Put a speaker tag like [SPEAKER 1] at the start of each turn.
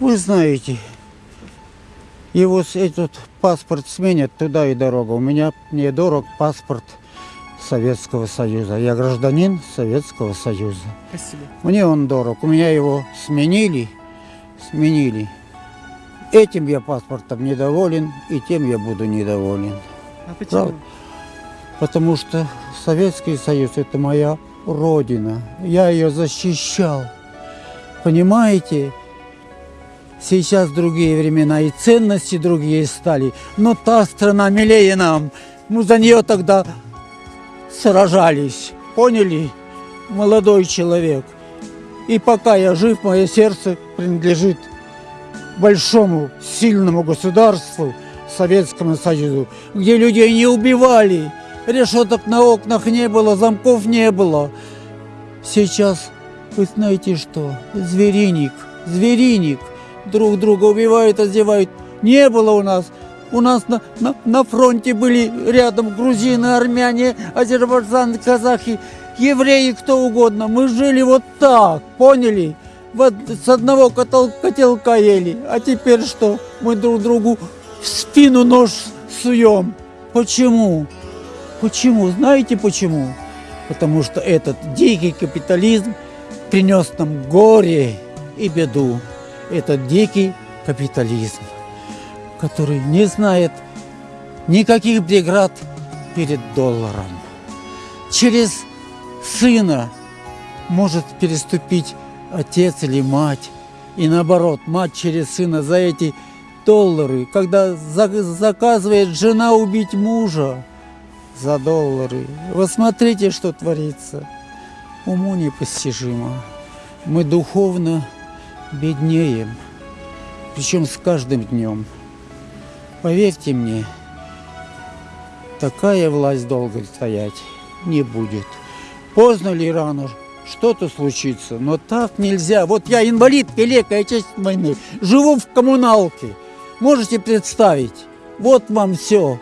[SPEAKER 1] Вы знаете, его с- этот паспорт сменят туда и дорога. У меня мне дорог паспорт Советского Союза. Я гражданин Советского Союза.
[SPEAKER 2] Спасибо.
[SPEAKER 1] Мне он дорог. У меня его сменили, сменили. Этим я паспортом недоволен, и тем я буду недоволен.
[SPEAKER 2] А почему?
[SPEAKER 1] Правда. Потому что Советский Союз – это моя родина. Я ее защищал. Понимаете? Сейчас другие времена, и ценности другие стали. Но та страна милее нам. Мы за нее тогда сражались. Поняли? Молодой человек. И пока я жив, мое сердце принадлежит большому, сильному государству, Советскому Союзу, где людей не убивали, решеток на окнах не было, замков не было. Сейчас, вы знаете что, звериник, звериник, друг друга убивают, одевают. Не было у нас. У нас на, на, на фронте были рядом грузины, армяне, азербайджанцы, казахи, евреи, кто угодно. Мы жили вот так, поняли? Вот с одного котел- котелка ели. А теперь что? Мы друг другу в спину нож суем. Почему? Почему? Знаете почему? Потому что этот дикий капитализм принес нам горе и беду. Этот дикий капитализм, который не знает никаких преград перед долларом. Через сына может переступить отец или мать. И наоборот, мать через сына за эти доллары, когда за- заказывает жена убить мужа за доллары. Вы смотрите, что творится. Уму непостижимо. Мы духовно беднеем. Причем с каждым днем. Поверьте мне, такая власть долго стоять не будет. Поздно ли рано что-то случится, но так нельзя. Вот я инвалид Великой Отечественной войны, живу в коммуналке. Можете представить? Вот вам все.